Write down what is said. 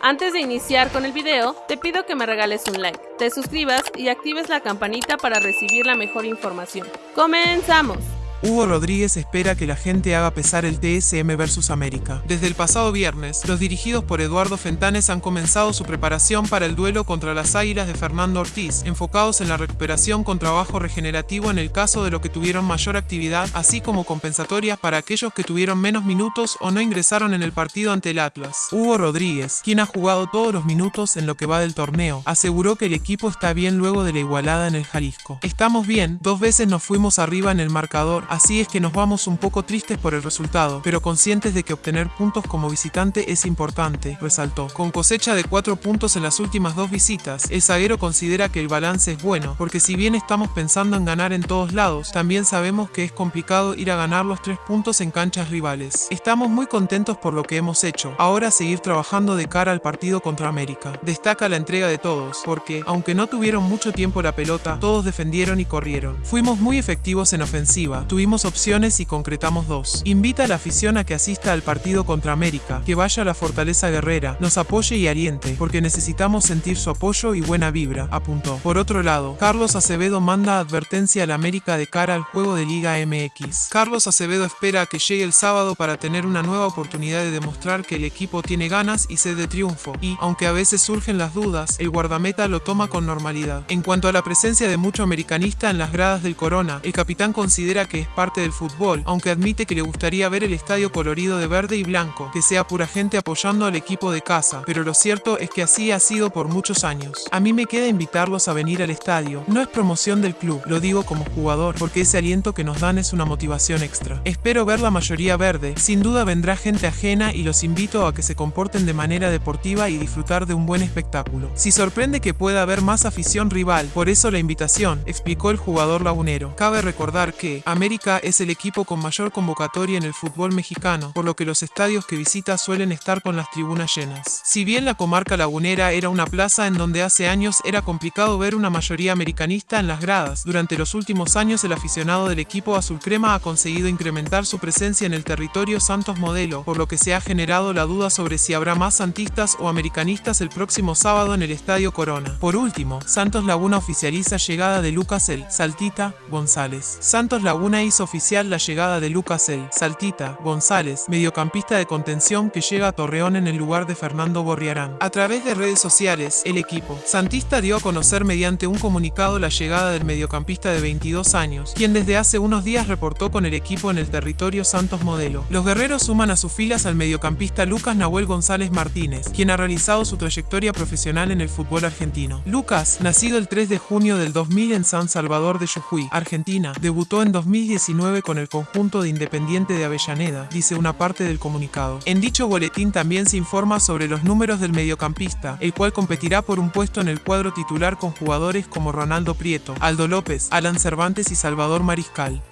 Antes de iniciar con el video, te pido que me regales un like, te suscribas y actives la campanita para recibir la mejor información. ¡Comenzamos! Hugo Rodríguez espera que la gente haga pesar el TSM versus América. Desde el pasado viernes, los dirigidos por Eduardo Fentanes han comenzado su preparación para el duelo contra las Águilas de Fernando Ortiz, enfocados en la recuperación con trabajo regenerativo en el caso de los que tuvieron mayor actividad, así como compensatorias para aquellos que tuvieron menos minutos o no ingresaron en el partido ante el Atlas. Hugo Rodríguez, quien ha jugado todos los minutos en lo que va del torneo, aseguró que el equipo está bien luego de la igualada en el Jalisco. Estamos bien, dos veces nos fuimos arriba en el marcador, Así es que nos vamos un poco tristes por el resultado, pero conscientes de que obtener puntos como visitante es importante, resaltó. Con cosecha de 4 puntos en las últimas dos visitas, el zaguero considera que el balance es bueno, porque si bien estamos pensando en ganar en todos lados, también sabemos que es complicado ir a ganar los 3 puntos en canchas rivales. Estamos muy contentos por lo que hemos hecho, ahora seguir trabajando de cara al partido contra América. Destaca la entrega de todos, porque, aunque no tuvieron mucho tiempo la pelota, todos defendieron y corrieron. Fuimos muy efectivos en ofensiva, tuvimos opciones y concretamos dos. Invita a la afición a que asista al partido contra América, que vaya a la Fortaleza Guerrera, nos apoye y aliente, porque necesitamos sentir su apoyo y buena vibra, apuntó. Por otro lado, Carlos Acevedo manda advertencia al América de cara al juego de Liga MX. Carlos Acevedo espera a que llegue el sábado para tener una nueva oportunidad de demostrar que el equipo tiene ganas y sed de triunfo, y, aunque a veces surgen las dudas, el guardameta lo toma con normalidad. En cuanto a la presencia de mucho americanista en las gradas del Corona, el capitán considera que parte del fútbol, aunque admite que le gustaría ver el estadio colorido de verde y blanco, que sea pura gente apoyando al equipo de casa, pero lo cierto es que así ha sido por muchos años. A mí me queda invitarlos a venir al estadio. No es promoción del club, lo digo como jugador, porque ese aliento que nos dan es una motivación extra. Espero ver la mayoría verde, sin duda vendrá gente ajena y los invito a que se comporten de manera deportiva y disfrutar de un buen espectáculo. Si sorprende que pueda haber más afición rival, por eso la invitación, explicó el jugador lagunero. Cabe recordar que América es el equipo con mayor convocatoria en el fútbol mexicano, por lo que los estadios que visita suelen estar con las tribunas llenas. Si bien la comarca lagunera era una plaza en donde hace años era complicado ver una mayoría americanista en las gradas, durante los últimos años el aficionado del equipo azul crema ha conseguido incrementar su presencia en el territorio Santos Modelo, por lo que se ha generado la duda sobre si habrá más santistas o americanistas el próximo sábado en el Estadio Corona. Por último, Santos Laguna oficializa llegada de Lucas El Saltita González. Santos Laguna hizo oficial la llegada de Lucas El Saltita González, mediocampista de contención que llega a Torreón en el lugar de Fernando Borriarán. A través de redes sociales, el equipo Santista dio a conocer mediante un comunicado la llegada del mediocampista de 22 años, quien desde hace unos días reportó con el equipo en el territorio Santos Modelo. Los guerreros suman a sus filas al mediocampista Lucas Nahuel González Martínez, quien ha realizado su trayectoria profesional en el fútbol argentino. Lucas, nacido el 3 de junio del 2000 en San Salvador de Jujuy, Argentina, debutó en 2010 con el conjunto de Independiente de Avellaneda, dice una parte del comunicado. En dicho boletín también se informa sobre los números del mediocampista, el cual competirá por un puesto en el cuadro titular con jugadores como Ronaldo Prieto, Aldo López, Alan Cervantes y Salvador Mariscal.